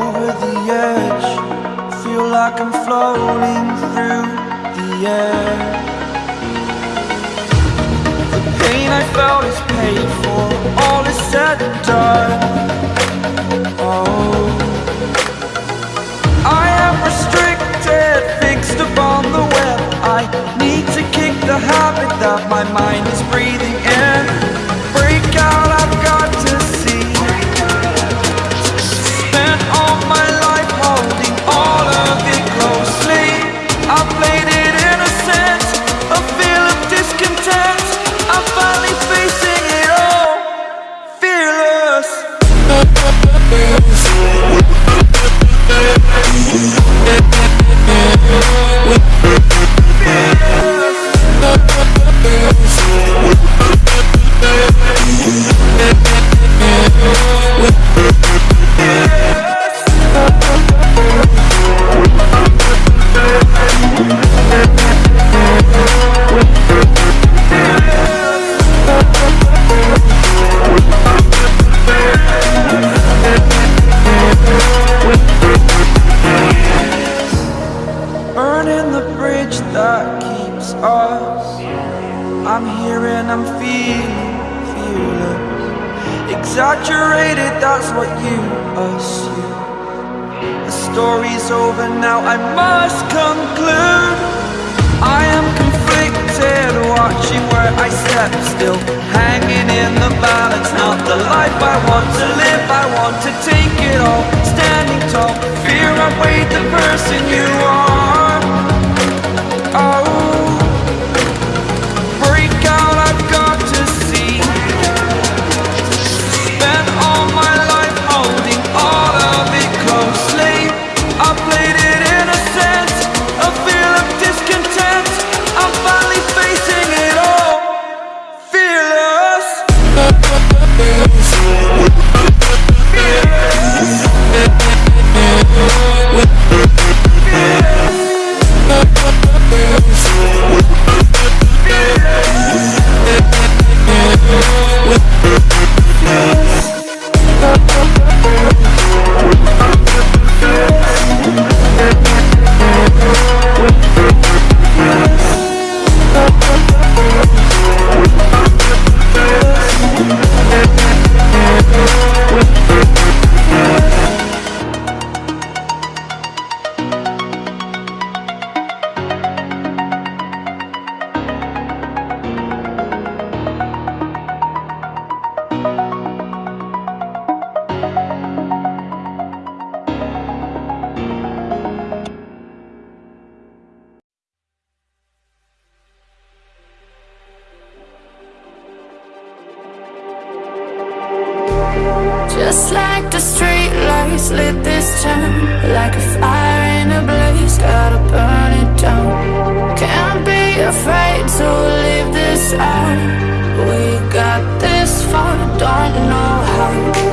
over the edge. Feel like I'm floating through the air. The pain I felt is paid for All is said and done. That keeps us. I'm here and I'm feeling fearless. Exaggerated, that's what you assume. The story's over now, I must conclude. I am conflicted, watching where I step still. Hanging in the balance, not the life I want to live. I want to take it all, standing tall. Fear I weighed the person you are I played it lights lit this town Like a fire in a blaze, gotta burn it down. Can't be afraid to leave this out. We got this far, don't know how